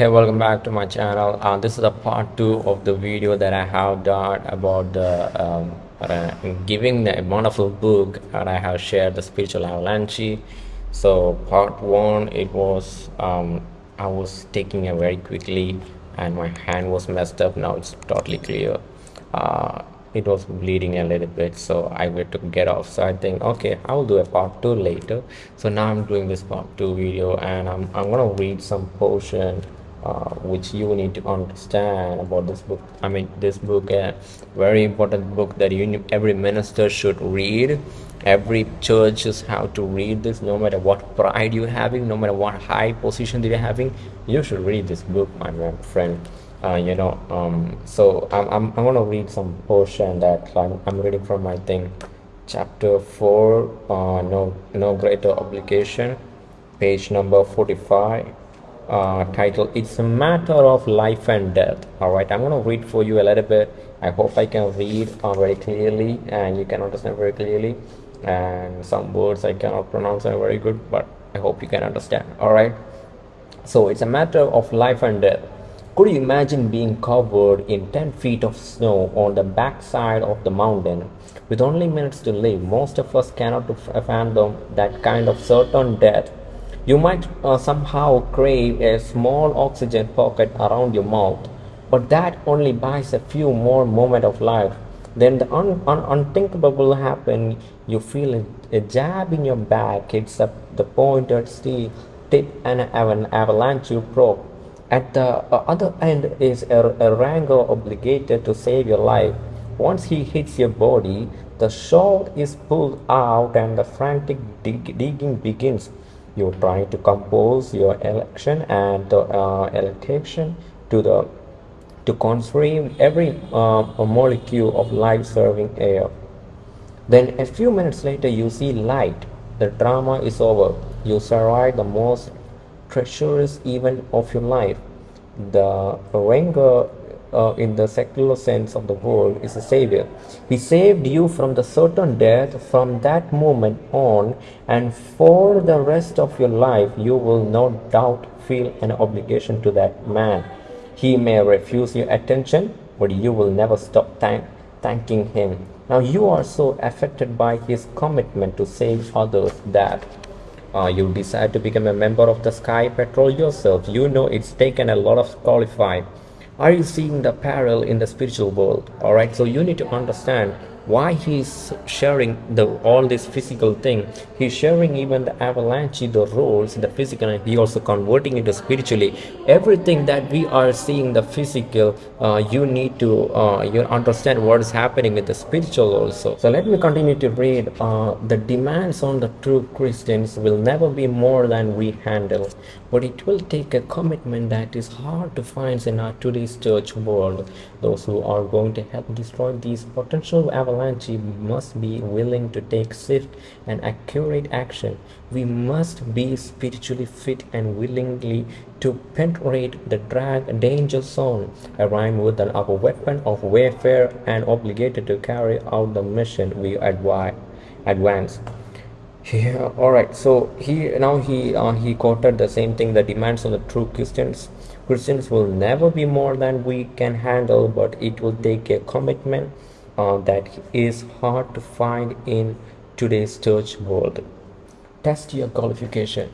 hey welcome back to my channel. Uh, this is a part two of the video that i have done about the um, uh, giving the wonderful book that i have shared the spiritual avalanche. So part one it was um, i was taking it very quickly and my hand was messed up. Now it's totally clear. Uh, it was bleeding a little bit so i went to get off. So i think okay i will do a part two later. So now i'm doing this part two video and i'm, I'm gonna read some portion uh, which you need to understand about this book. I mean this book a very important book that you every minister should read. Every church churches have to read this. No matter what pride you're having no matter what high position you're having you should read this book my friend uh, you know um, so I'm, I'm, I'm gonna read some portion that. I'm, I'm reading from my thing chapter 4 uh, no no greater obligation page number 45 uh, title it's a matter of life and death. All right i'm going to read for you a little bit. I hope i can read uh, very clearly and you can understand very clearly and some words i cannot pronounce are very good but i hope you can understand. All right so it's a matter of life and death. Could you imagine being covered in 10 feet of snow on the backside of the mountain? With only minutes to live most of us cannot fathom that kind of certain death you might uh, somehow crave a small oxygen pocket around your mouth, but that only buys a few more moments of life. Then the un un unthinkable happens. You feel a, a, jab in your back, it's up the pointed steel tip and an avalanche you probe. At the uh, other end is a, a wrangler obligated to save your life. Once he hits your body, the shot is pulled out and the frantic dig digging begins you try to compose your election and uh, electation to the to consume every uh, molecule of life-serving air. Then a few minutes later you see light. The drama is over. You survive the most treacherous event of your life. The Ranger uh, in the secular sense of the word is a savior. He saved you from the certain death from that moment on and for the rest of your life you will no doubt feel an obligation to that man. He may refuse your attention but you will never stop thank thanking him. Now you are so affected by his commitment to save others that uh, you decide to become a member of the Sky Patrol yourself. You know it's taken a lot of qualifying are you seeing the parallel in the spiritual world? All right so you need to understand why he's sharing the all this physical thing he's sharing even the avalanche the roles the physical and he also converting into spiritually. Everything that we are seeing the physical uh, you need to uh, you understand what is happening with the spiritual also. So let me continue to read uh, the demands on the true christians will never be more than we handle. But it will take a commitment that is hard to find in our today's church world those who are going to help destroy these potential avalanche must be willing to take swift and accurate action. We must be spiritually fit and willingly to penetrate the drag danger zone, arrive with our weapon of warfare and obligated to carry out the mission we advise advance. Yeah, all right. So he now he uh, he quoted the same thing. The demands of the true Christians. Christians will never be more than we can handle, but it will take a commitment uh, that is hard to find in today's church world. Test your qualification.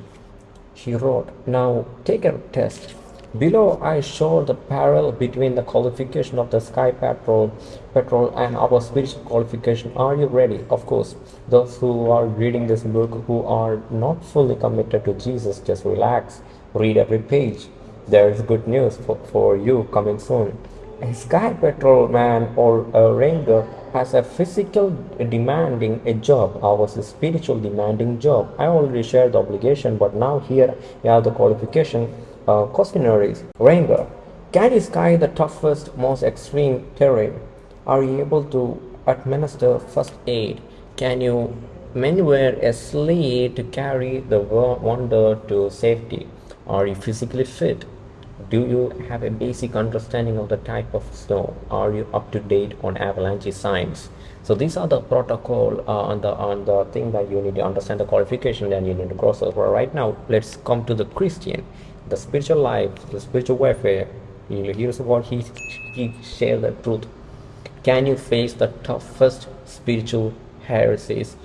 He wrote, Now take a test. Below I show the parallel between the qualification of the sky patrol, patrol and our spiritual qualification. Are you ready? Of course. Those who are reading this book who are not fully committed to Jesus, just relax. Read every page. There is good news for, for you coming soon. A sky patrolman or a ranger has a physical demanding a job. Ours is spiritual demanding job. I already shared the obligation but now here you have the qualification uh, questionnaires ranger can you sky the toughest most extreme terrain? Are you able to administer first aid? Can you maneuver a sleigh to carry the wander to safety? Are you physically fit do you have a basic understanding of the type of snow? Are you up to date on avalanche signs? So these are the protocol uh, on the on the thing that you need to understand the qualification and you need to cross over right now let's come to the christian the spiritual life the spiritual warfare. Here's what he he share the truth. Can you face the toughest spiritual heresies?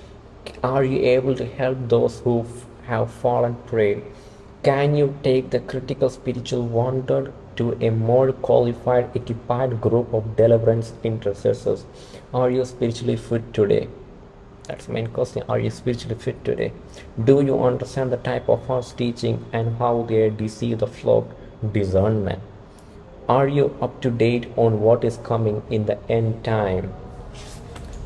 Are you able to help those who have fallen prey can you take the critical spiritual wounded to a more qualified, equipped group of deliverance intercessors? Are you spiritually fit today? That's the main question. Are you spiritually fit today? Do you understand the type of false teaching and how they deceive the flock? Discernment. Are you up to date on what is coming in the end time?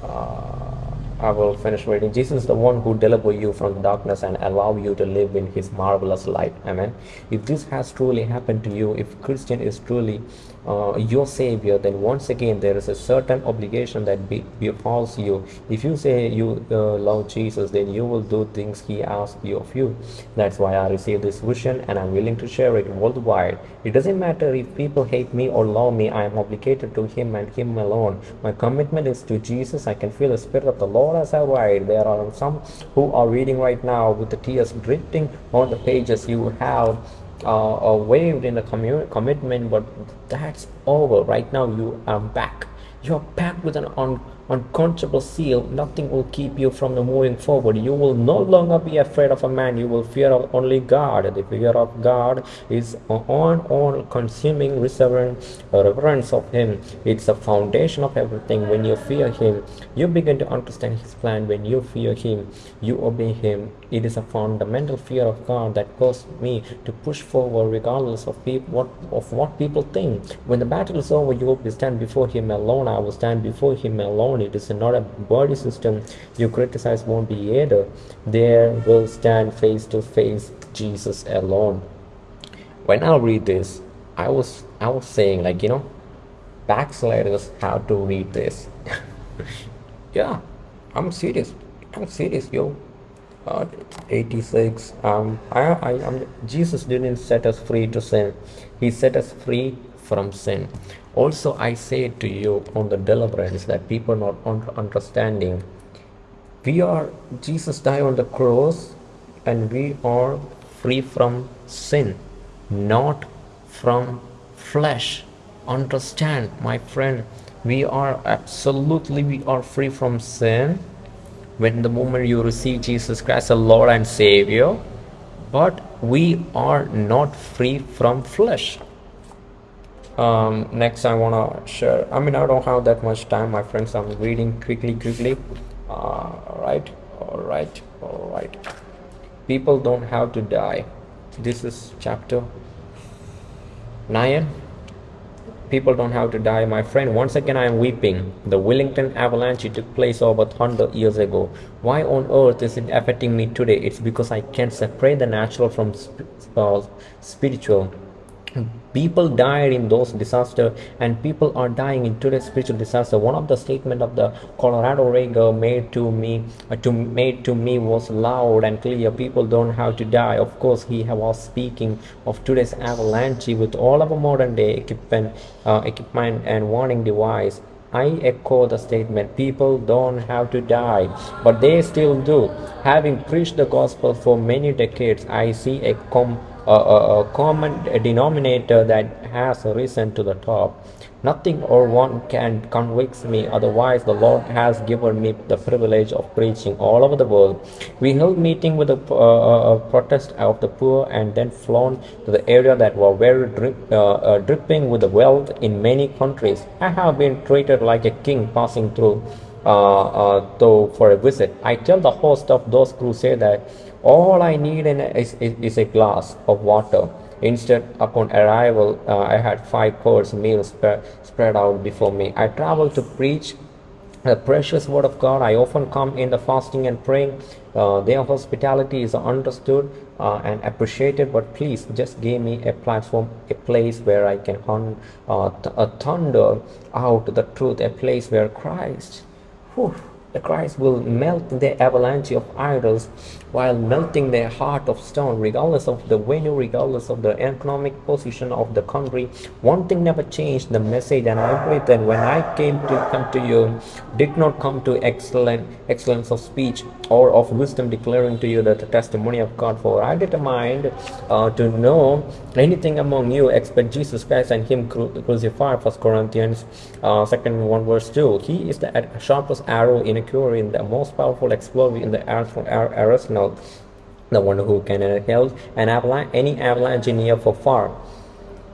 Uh, I will finish reading. Jesus is the one who deliver you from darkness and allow you to live in his marvelous light. Amen. If this has truly happened to you, if Christian is truly uh, your savior, then once again there is a certain obligation that be, befalls you. If you say you uh, love Jesus, then you will do things he asks you of you. That's why I received this vision and I'm willing to share it worldwide. It doesn't matter if people hate me or love me, I am obligated to him and him alone. My commitment is to Jesus. I can feel the spirit of the Lord as I write. There are some who are reading right now with the tears dripping on the pages. You have uh, uh, waived in the commu- commitment, but that's over. Right now, you are back. You are back with an un- unquenchable seal. Nothing will keep you from moving forward. You will no longer be afraid of a man. You will fear of only God. The fear of God is on all consuming reverence, reverence of Him. It's the foundation of everything. When you fear Him, you begin to understand His plan. When you fear Him, you obey Him. It is a fundamental fear of God that caused me to push forward regardless of what of what people think. When the battle is over, you will stand before Him alone. I will stand before Him alone. It is not a body system you criticize won't be either. There will stand face to face Jesus alone. When I read this, I was I was saying like you know, backsliders have to read this. yeah, I'm serious. I'm serious, yo. Uh, 86 um I, I I'm, jesus didn't set us free to sin. He set us free from sin. Also i say to you on the deliverance that people not understanding we are jesus died on the cross and we are free from sin not from flesh. Understand my friend we are absolutely we are free from sin when the moment you receive Jesus Christ as Lord and Savior, but we are not free from flesh. Um, next, I want to share. I mean, I don't have that much time, my friends. I'm reading quickly, quickly. Uh, all right, all right, all right. People don't have to die. This is chapter 9 people don't have to die my friend. Once again i am weeping. The wellington avalanche took place over 100 years ago. Why on earth is it affecting me today? It's because i can't separate the natural from sp- uh, spiritual people died in those disaster and people are dying in today's spiritual disaster. One of the statement of the colorado ranger made to me uh, to made to me was loud and clear. People don't have to die. Of course he was speaking of today's avalanche with all of our modern day equipment uh, equipment and warning device. I echo the statement people don't have to die, but they still do. Having preached the gospel for many decades, I see a, com- a, a, common denominator that has risen to the top. Nothing or one can convince me, otherwise, the Lord has given me the privilege of preaching all over the world. We held meeting with the uh, uh, protest of the poor and then flown to the area that were very drip, uh, uh, dripping with the wealth in many countries. I have been treated like a king passing through uh, uh, though for a visit. I tell the host of those crusades that all I need in a, is, is, is a glass of water. Instead, upon arrival, uh, I had five course meals spread, spread out before me. I traveled to preach the precious word of God. I often come in the fasting and praying. Uh, their hospitality is understood uh, and appreciated, but please just give me a platform, a place where I can hun- uh, uh, thunder out the truth, a place where Christ. Whew, the Christ will melt the avalanche of idols while melting their heart of stone, regardless of the venue, regardless of the economic position of the country. One thing never changed the message, and I pray that when I came to come to you, did not come to excellent excellence of speech or of wisdom declaring to you that the testimony of God. For I determined uh, to know anything among you except Jesus Christ and Him crucified. First Corinthians uh, second one verse two. He is the sharpest arrow in a in the most powerful explosive in the arsenal, the one who can help an avalanche, any avalanche here for far.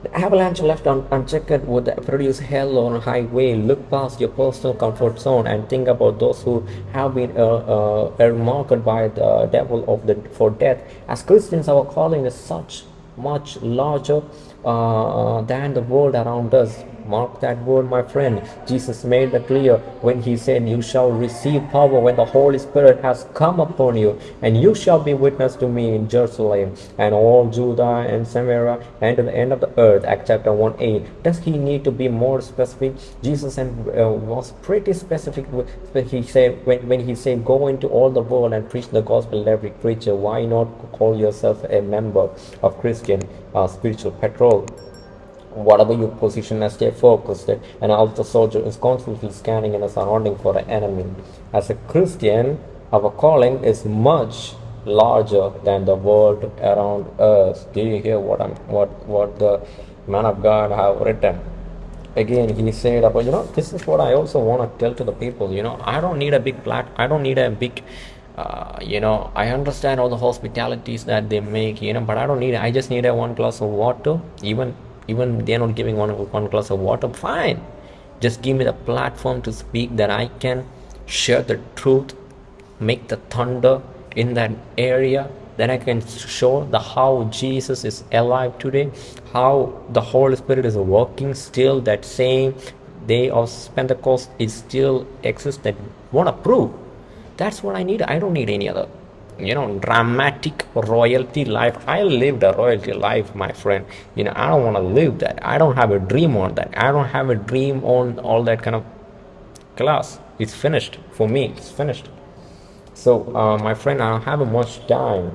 The avalanche left un unchecked would produce hell on a highway. Look past your personal comfort zone and think about those who have been uh, uh, earmarked by the devil of the for death. As Christians, our calling is such much larger uh, than the world around us. Mark that word, my friend. Jesus made that clear when he said, You shall receive power when the Holy Spirit has come upon you, and you shall be witness to me in Jerusalem and all Judea and Samaria and to the end of the earth. Acts chapter 1 8. Does he need to be more specific? Jesus and, uh, was pretty specific. When he said, when, when he said, Go into all the world and preach the gospel to every creature, why not call yourself a member of Christian uh, spiritual patrol? Whatever you position as stay focused and alpha soldier is constantly scanning in a surrounding for an enemy. As a christian our calling is much larger than the world around us. Do you hear what i'm what what the man of god have written? Again he said about you know this is what i also want to tell to the people you know i don't need a big plat i don't need a big uh, you know i understand all the hospitalities that they make you know but i don't need i just need a one glass of water even even they're not giving one one glass of water fine. Just give me the platform to speak that i can share the truth make the thunder in that area then i can show the how jesus is alive today how the holy spirit is working still that same day of pentecost is still exists that want to prove. That's what i need. I don't need any other you know dramatic royalty life. I lived a royalty life my friend. You know i don't want to live that. I don't have a dream on that. I don't have a dream on all that kind of class. It's finished for me. It's finished. So uh, my friend i don't have much time.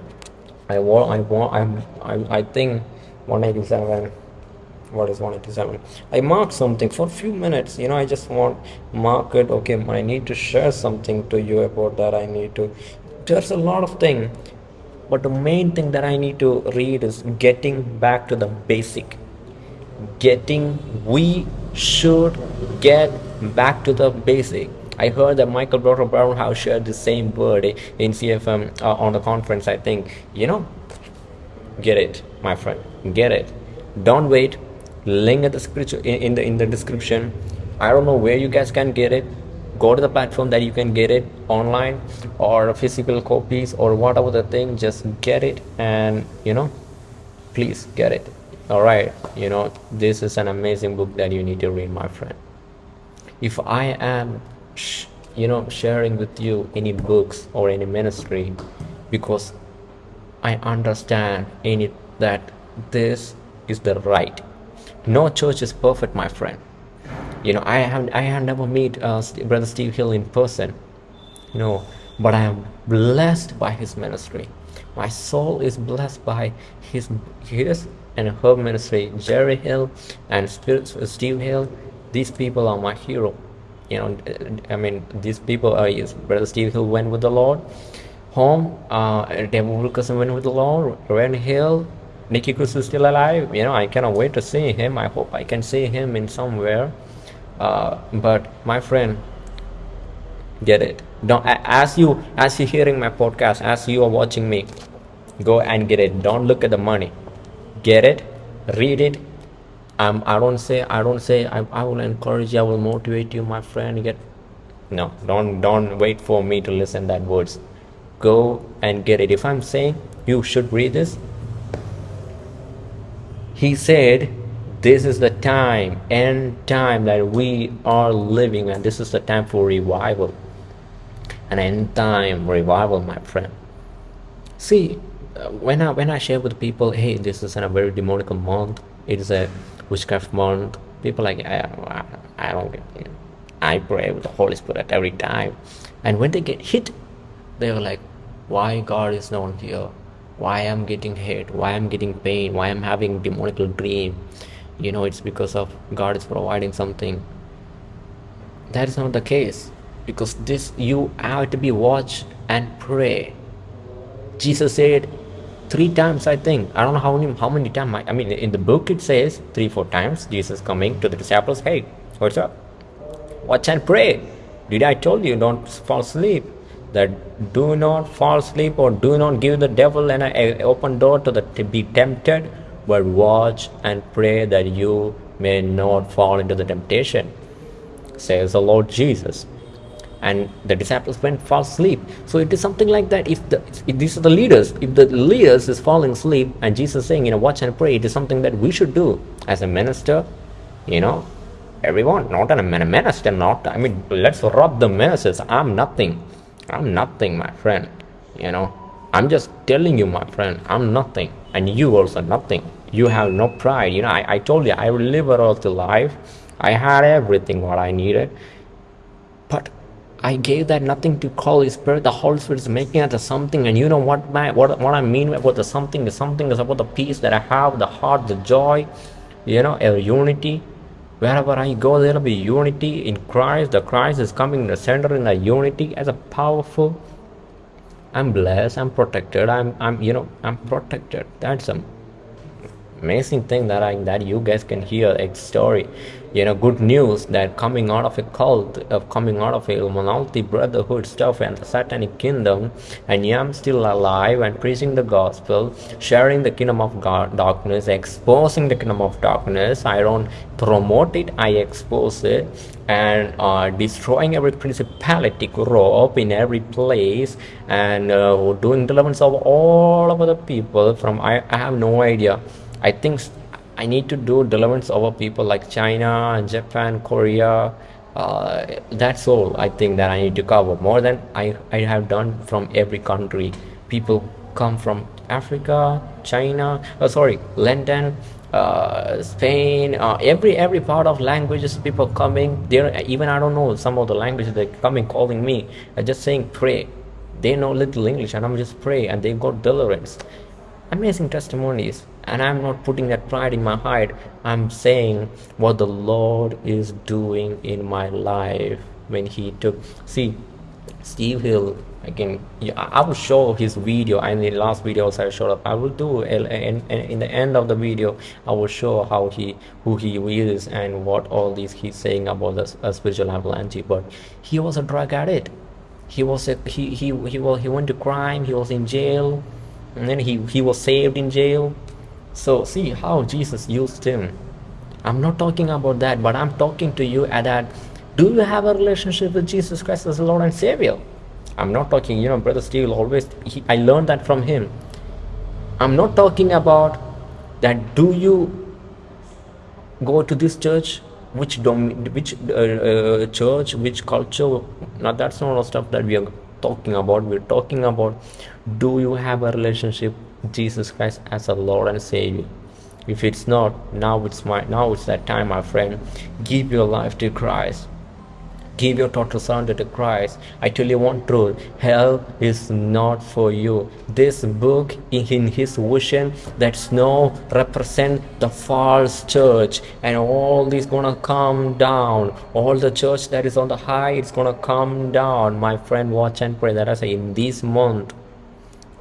I want i want i'm I, I think 187 what is 187 i mark something for a few minutes. You know i just want mark it. Okay i need to share something to you about that. I need to there's a lot of thing but the main thing that i need to read is getting back to the basic getting we should get back to the basic I heard that Michael Broder Brownhouse shared the same word in CFM uh, on the conference. I think you know, get it, my friend, get it. Don't wait. Link at the scripture in, in the in the description. I don't know where you guys can get it go to the platform that you can get it online or physical copies or whatever the thing just get it and you know please get it. All right you know this is an amazing book that you need to read my friend. If i am you know sharing with you any books or any ministry because i understand in it that this is the right. No church is perfect my friend you know i have i have never met uh, brother steve hill in person you know but i am blessed by his ministry. My soul is blessed by his his and her ministry. Jeri hill and steve hill these people are my hero. You know i mean these people are brother steve hill went with the lord. Home uh David Wilkerson went with the lord. Ren hill Nicky Cruz is still alive. You know I cannot wait to see him. I hope I can see him in somewhere uh, but my friend get it. Don't as you as you're hearing my podcast as you are watching me go and get it. Don't look at the money. Get it? Read it? Um, i don't say i don't say I, I will encourage you i will motivate you my friend get no don't don't wait for me to listen that words. Go and get it. If i'm saying you should read this he said this is the time and time that we are living and this is the time for revival an end time revival my friend see uh, when i when i share with people hey this is a very demonic month it is a witchcraft month people like i, I, don't get I pray with the Holy Spirit at every time. And when they get hit, they are like, why God is not here? Why I'm getting hit? Why I'm getting pain? Why I'm having demonical dream? You know, it's because of God is providing something. That is not the case. Because this you have to be watch and pray. Jesus said three times, I think. I don't know how many how many times. I, I mean, in the book it says three, four times. Jesus coming to the disciples, hey, what's up? Watch and pray. Did I told you don't fall asleep? That do not fall asleep or do not give the devil an open door to the to be tempted, but watch and pray that you may not fall into the temptation, says the Lord Jesus. And the disciples went fall asleep. So it is something like that. If the if these are the leaders, if the leaders is falling asleep, and Jesus saying, you know, watch and pray, it is something that we should do as a minister, you know, everyone, not an, a minister, not, I mean, let's rob the ministers. I'm nothing. I'm nothing, my friend. You know, I'm just telling you, my friend, I'm nothing. And you also nothing. You have no pride. You know, I, I told you, I live a healthy life. I had everything what I needed. But I gave that nothing to Holy Spirit. The Holy Spirit is making it a something. And you know what, my, what, what I mean about the something is something is about the peace that I have, the heart, the joy, you know, a unity Wherever I go, there will be unity in Christ. The Christ is coming in the center in the unity as a powerful. I'm blessed. I'm protected. I'm, I'm, you know, I'm protected. That's a amazing thing that I that you guys can hear a story you know good news that coming out of a cult of coming out of a Illuminati brotherhood stuff and the satanic kingdom and yeah, I'm still alive and preaching the gospel sharing the kingdom of God darkness exposing the kingdom of darkness. I don't promote it I expose it and uh, destroying every principality up in every place and uh, doing deliverance of all of the people from I, I have no idea I think I need to do deliverance over people like China, and Japan, Korea. Uh, that's all I think that I need to cover more than I, I have done from every country. People come from Africa, China, oh, sorry, London, uh, Spain, uh, every every part of languages people coming there. Even I don't know some of the languages they coming calling me. I just saying pray. They know little English and I'm just pray and they got deliverance. Amazing testimonies and i'm not putting that pride in my heart. I'm saying what the lord is doing in my life when he took see steve hill again i will show his video. And the last video also i showed up. I will do in, in the end of the video i will show how he who he is and what all these he's saying about the spiritual avalanche. But he was a drug addict. He was a he he he, was, he went to crime. He was in jail. And then he he was saved in jail so see how Jesus used him. I'm not talking about that, but I'm talking to you at that. Do you have a relationship with Jesus Christ as Lord and Savior? I'm not talking, you know, Brother Steve always, he, I learned that from him. I'm not talking about that do you go to this church, which dom which uh, uh, church, which culture. Now that's not all stuff that we are talking about. We're talking about do you have a relationship Jesus Christ as a Lord and Savior. If it's not, now it's my now it's that time, my friend. Give your life to Christ. Give your total surrender to Christ. I tell you one truth hell is not for you. This book, in his vision, that snow represent the false church, and all this gonna come down. All the church that is on the high, it's gonna come down. My friend, watch and pray. That I say in this month,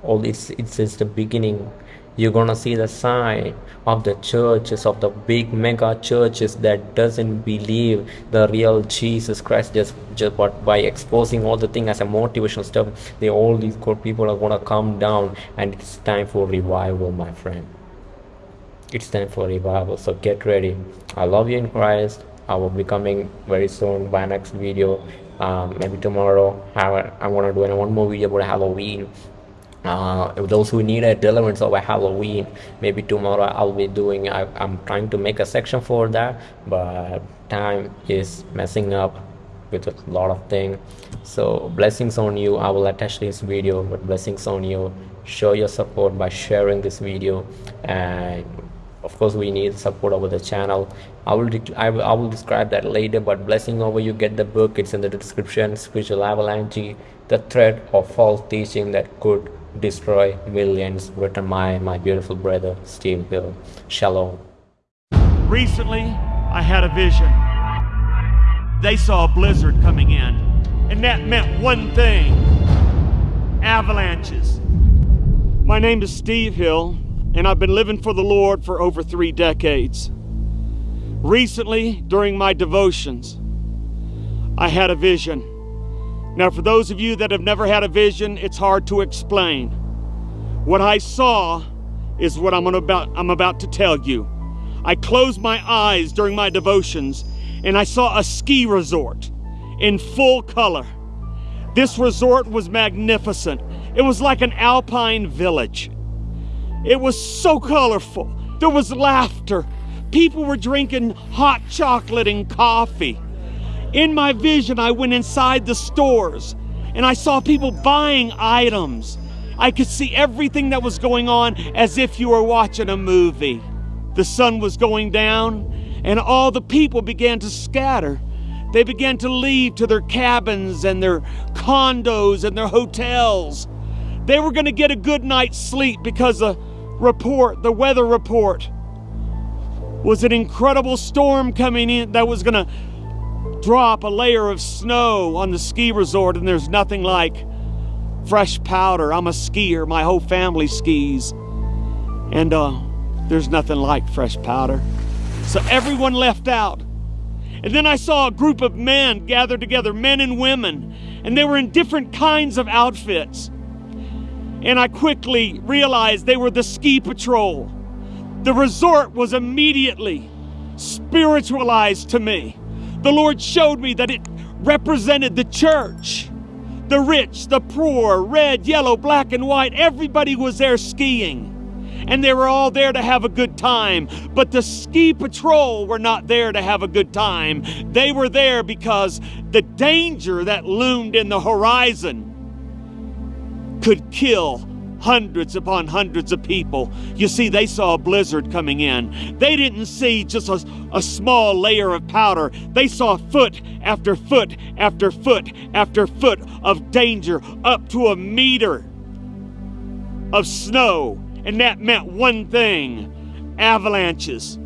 all this it's just the beginning. You're gonna see the sign of the churches of the big mega churches that doesn't believe the real jesus christ just just but by exposing all the thing as a motivational stuff they all these good people are gonna come down and it's time for revival my friend. It's time for revival so get ready. I love you in christ. I will be coming very soon by next video. Um, maybe tomorrow. I, I want to do one more video about halloween uh, those who need a deliverance of a Halloween maybe tomorrow I'll be doing I, I'm trying to make a section for that but time is messing up with a lot of things so blessings on you. I will attach this video but blessings on you. Show your support by sharing this video. And of course we need support over the channel. I will, I will i will describe that later but blessing over you. Get the book. It's in the description. Spiritual avalanche. The threat of false teaching that could destroy millions written by my beautiful brother steve hill shalom. Recently i had a vision. They saw a blizzard coming in and that meant one thing. Avalanches. My name is steve hill and I've been living for the Lord for over three decades. Recently, during my devotions, I had a vision. Now, for those of you that have never had a vision, it's hard to explain. What I saw is what I'm about, I'm about to tell you. I closed my eyes during my devotions and I saw a ski resort in full color. This resort was magnificent. It was like an alpine village. It was so colorful. There was laughter. People were drinking hot chocolate and coffee. In my vision, I went inside the stores and I saw people buying items. I could see everything that was going on as if you were watching a movie. The sun was going down and all the people began to scatter. They began to leave to their cabins and their condos and their hotels. They were going to get a good night's sleep because the report, the weather report, was an incredible storm coming in that was going to drop a layer of snow on the ski resort, and there's nothing like fresh powder. I'm a skier, my whole family skis, and uh, there's nothing like fresh powder. So everyone left out. And then I saw a group of men gathered together, men and women, and they were in different kinds of outfits and I quickly realized they were the ski patrol. The resort was immediately spiritualized to me. The Lord showed me that it represented the church. The rich, the poor, red, yellow, black, and white, everybody was there skiing. And they were all there to have a good time. But the ski patrol were not there to have a good time. They were there because the danger that loomed in the horizon could kill hundreds upon hundreds of people. You see, they saw a blizzard coming in. They didn't see just a, a, small layer of powder. They saw foot after foot after foot after foot of danger, up to a meter of snow. And that meant one thing avalanches,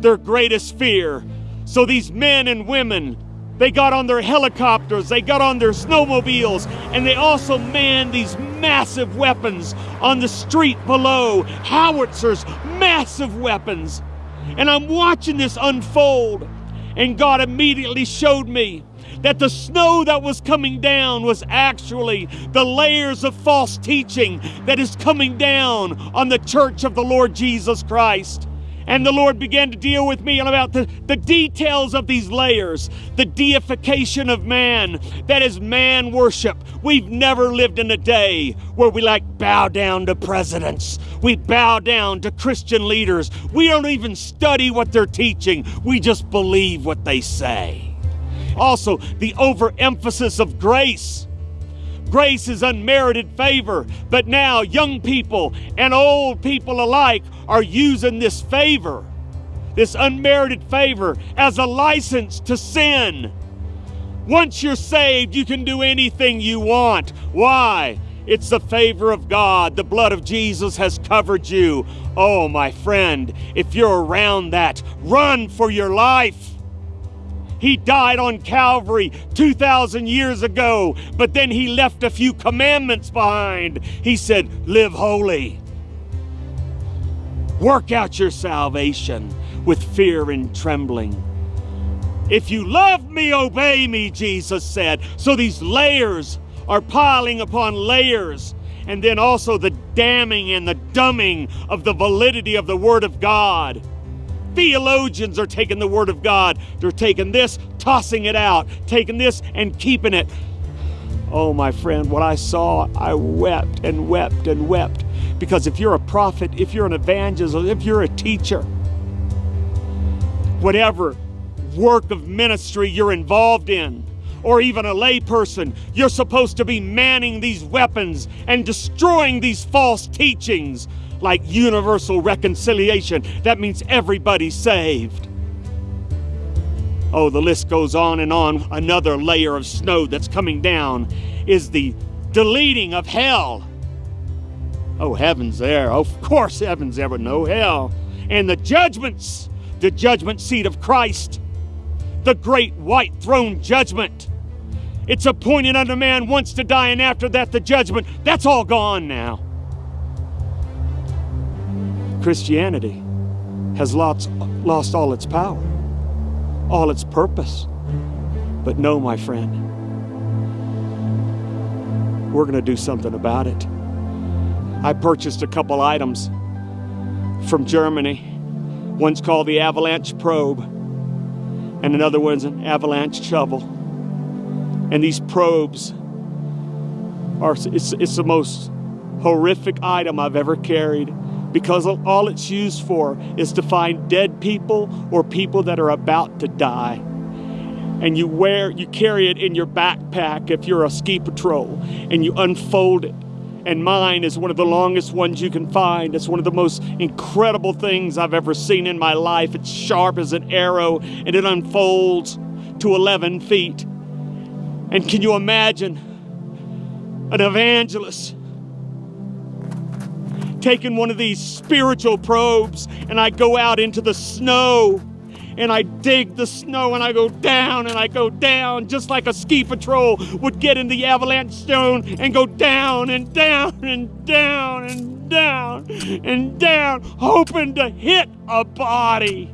their greatest fear. So these men and women they got on their helicopters, they got on their snowmobiles, and they also manned these massive weapons on the street below howitzers, massive weapons. And I'm watching this unfold, and God immediately showed me that the snow that was coming down was actually the layers of false teaching that is coming down on the church of the Lord Jesus Christ. And the Lord began to deal with me about the, the details of these layers, the deification of man, that is man worship. We've never lived in a day where we like bow down to presidents. We bow down to Christian leaders. We don't even study what they're teaching. We just believe what they say. Also, the overemphasis of grace. Grace is unmerited favor, but now young people and old people alike are using this favor, this unmerited favor, as a license to sin. Once you're saved, you can do anything you want. Why? It's the favor of God. The blood of Jesus has covered you. Oh, my friend, if you're around that, run for your life. He died on Calvary 2,000 years ago, but then he left a few commandments behind. He said, Live holy. Work out your salvation with fear and trembling. If you love me, obey me, Jesus said. So these layers are piling upon layers. And then also the damning and the dumbing of the validity of the Word of God. Theologians are taking the Word of God. They're taking this, tossing it out, taking this and keeping it. Oh, my friend, what I saw, I wept and wept and wept because if you're a prophet, if you're an evangelist, if you're a teacher, whatever work of ministry you're involved in, or even a layperson, you're supposed to be manning these weapons and destroying these false teachings like universal reconciliation. That means everybody's saved. Oh, the list goes on and on. Another layer of snow that's coming down is the deleting of hell. Oh, heaven's there. Of course, heaven's there, but no hell. And the judgments, the judgment seat of Christ, the great white throne judgment. It's appointed unto man once to die, and after that, the judgment. That's all gone now. Christianity has lost, lost all its power, all its purpose. But no, my friend, we're going to do something about it. I purchased a couple items from Germany. One's called the Avalanche Probe, and another one's an Avalanche Shovel. And these probes are, it's, it's the most horrific item I've ever carried because all it's used for is to find dead people or people that are about to die. And you wear, you carry it in your backpack if you're a ski patrol, and you unfold it. And mine is one of the longest ones you can find. It's one of the most incredible things I've ever seen in my life. It's sharp as an arrow and it unfolds to 11 feet. And can you imagine an evangelist taken one of these spiritual probes and I go out into the snow and I dig the snow and I go down and I go down just like a ski patrol would get in the avalanche stone and go down and down and down and down and down, hoping to hit a body.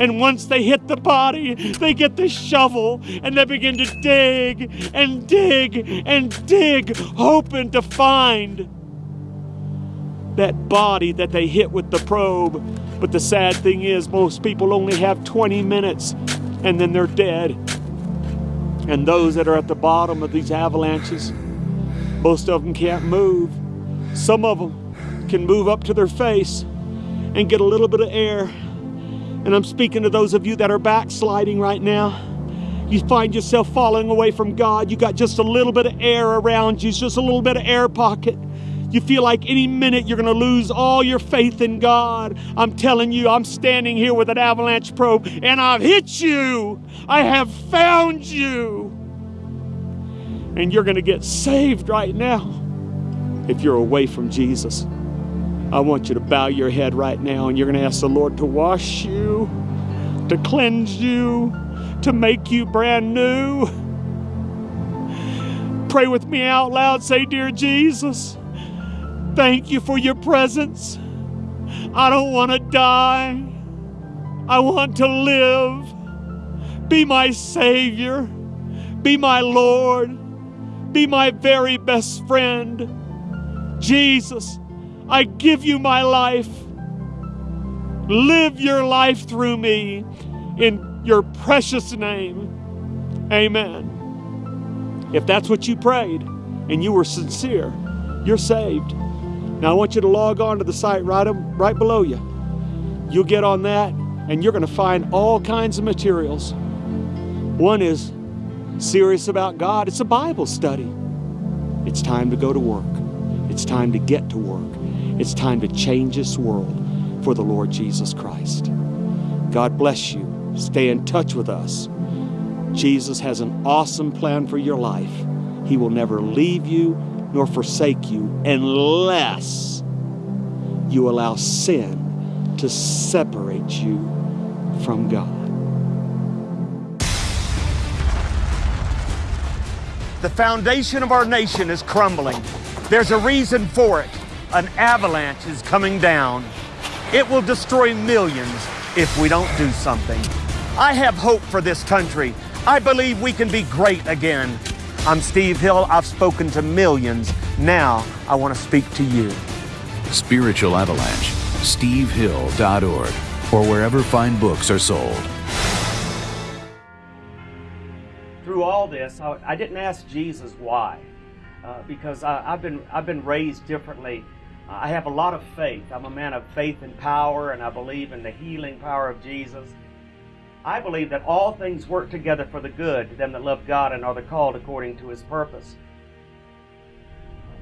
And once they hit the body, they get the shovel and they begin to dig and dig and dig, hoping to find that body that they hit with the probe. But the sad thing is, most people only have 20 minutes and then they're dead. And those that are at the bottom of these avalanches, most of them can't move. Some of them can move up to their face and get a little bit of air. And I'm speaking to those of you that are backsliding right now. You find yourself falling away from God. You got just a little bit of air around you, just a little bit of air pocket. You feel like any minute you're going to lose all your faith in God. I'm telling you, I'm standing here with an avalanche probe and I've hit you. I have found you. And you're going to get saved right now if you're away from Jesus. I want you to bow your head right now and you're going to ask the Lord to wash you, to cleanse you, to make you brand new. Pray with me out loud. Say, Dear Jesus, Thank you for your presence. I don't want to die. I want to live. Be my Savior. Be my Lord. Be my very best friend. Jesus, I give you my life. Live your life through me in your precious name. Amen. If that's what you prayed and you were sincere, you're saved. Now I want you to log on to the site right, right below you. You'll get on that and you're going to find all kinds of materials. One is serious about God. It's a Bible study. It's time to go to work. It's time to get to work. It's time to change this world for the Lord Jesus Christ. God bless you. Stay in touch with us. Jesus has an awesome plan for your life. He will never leave you nor forsake you unless you allow sin to separate you from God. The foundation of our nation is crumbling. There's a reason for it. An avalanche is coming down. It will destroy millions if we don't do something. I have hope for this country. I believe we can be great again. I'm Steve Hill. I've spoken to millions. Now I want to speak to you. Spiritual Avalanche, stevehill.org, or wherever fine books are sold. Through all this, I, I didn't ask Jesus why, uh, because I, have been I've been raised differently. I have a lot of faith. I'm a man of faith and power, and I believe in the healing power of Jesus. I believe that all things work together for the good to them that love God and are the called according to his purpose.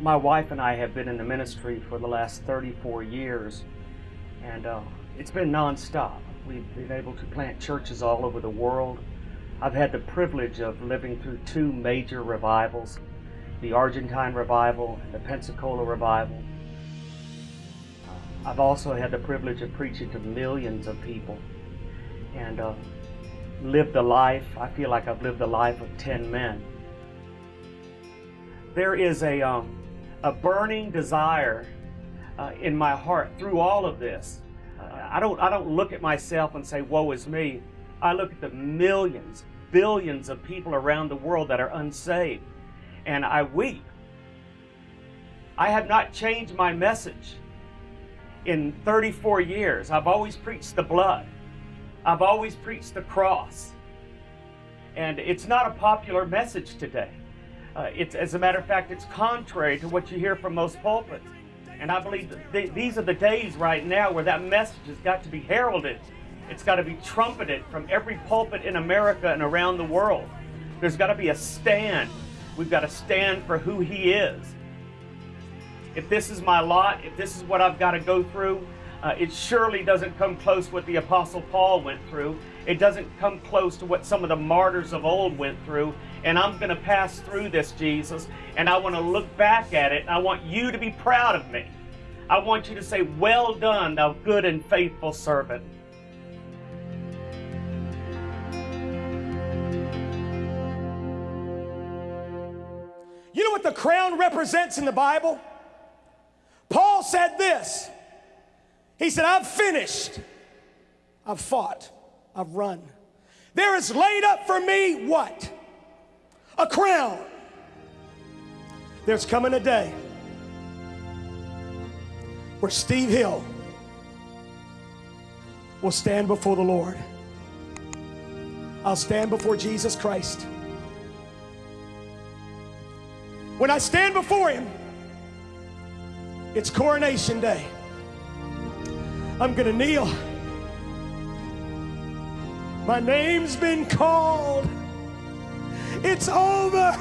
my wife and I have been in the ministry for the last 34 years, and uh, it's been nonstop. We've been able to plant churches all over the world. I've had the privilege of living through two major revivals the Argentine revival and the Pensacola revival. I've also had the privilege of preaching to millions of people and uh, lived the life. I feel like I've lived the life of 10 men. There is a, um, a burning desire uh, in my heart through all of this. I, don't, I don't look at myself and say, woe is me. I look at the millions, billions of people around the world that are unsaved, and I weep. I have not changed my message in 34 years. I've always preached the blood. I've always preached the cross. And it's not a popular message today. Uh, it's, as a matter of fact, it's contrary to what you hear from most pulpits. And I believe th these are the days right now where that message has got to be heralded. It's got to be trumpeted from every pulpit in America and around the world. There's got to be a stand. We've got to stand for who He is. If this is my lot, if this is what I've got to go through, uh, it surely doesn't come close what the Apostle Paul went through. It doesn't come close to what some of the martyrs of old went through. And I'm going to pass through this, Jesus, and I want to look back at it, I want you to be proud of me. I want you to say, Well done, thou good and faithful servant. You know what the crown represents in the Bible? Paul said this. He said, I've finished. I've fought. I've run. There is laid up for me what? A crown. There's coming a day where Steve Hill will stand before the Lord. I'll stand before Jesus Christ. When I stand before Him, it's coronation day. I'm going to kneel. My name's been called. It's over.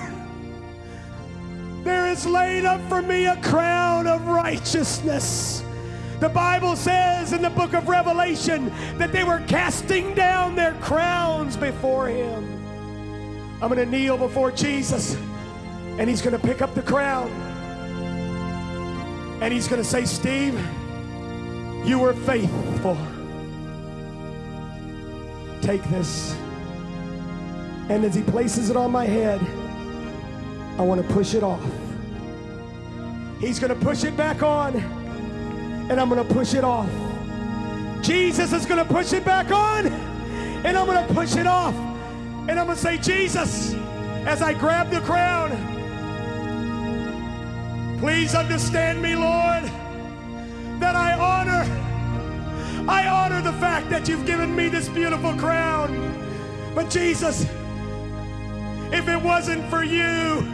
There is laid up for me a crown of righteousness. The Bible says in the book of Revelation that they were casting down their crowns before him. I'm going to kneel before Jesus and he's going to pick up the crown and he's going to say, Steve, you were faithful. Take this. And as he places it on my head, I want to push it off. He's going to push it back on, and I'm going to push it off. Jesus is going to push it back on, and I'm going to push it off. And I'm going to say, Jesus, as I grab the crown, please understand me, Lord, that I I honor the fact that you've given me this beautiful crown. But Jesus, if it wasn't for you,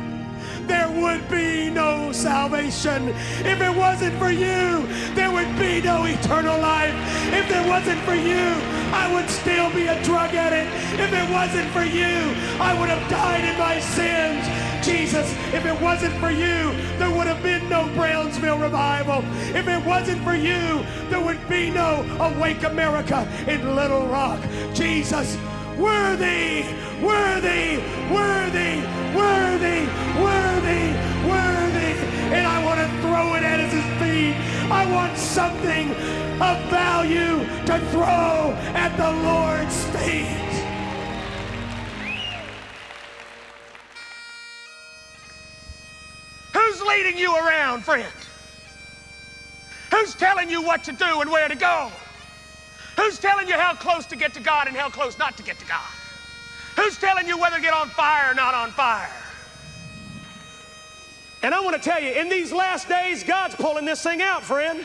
there would be no salvation. If it wasn't for you, there would be no eternal life. If it wasn't for you, I would still be a drug addict. If it wasn't for you, I would have died in my sins. Jesus, if it wasn't for you, there would have been no Brownsville revival. If it wasn't for you, there would be no Awake America in Little Rock. Jesus, worthy, worthy, worthy, worthy, worthy, worthy. And I want to throw it at his feet. I want something of value to throw at the Lord's feet. Leading you around, friend? Who's telling you what to do and where to go? Who's telling you how close to get to God and how close not to get to God? Who's telling you whether to get on fire or not on fire? And I want to tell you, in these last days, God's pulling this thing out, friend.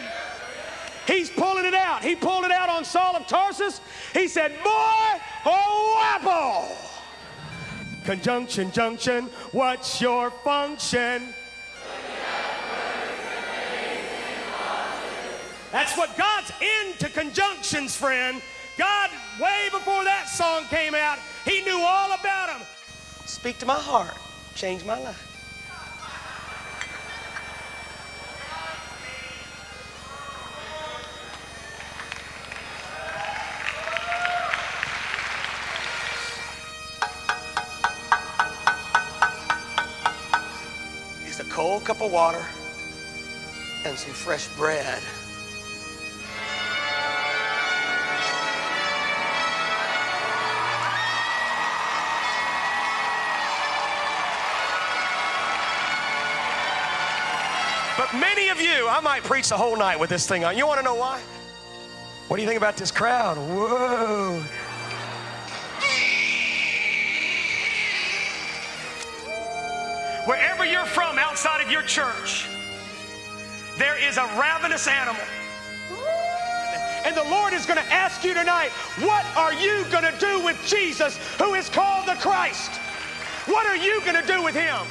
He's pulling it out. He pulled it out on Saul of Tarsus. He said, Boy, oh, apple. Conjunction, junction, what's your function? That's what God's into conjunctions, friend. God, way before that song came out, he knew all about them. Speak to my heart, change my life. It's a cold cup of water and some fresh bread. But many of you, I might preach the whole night with this thing on. You want to know why? What do you think about this crowd? Whoa. Wherever you're from outside of your church, there is a ravenous animal. And the Lord is going to ask you tonight, what are you going to do with Jesus who is called the Christ? What are you going to do with him?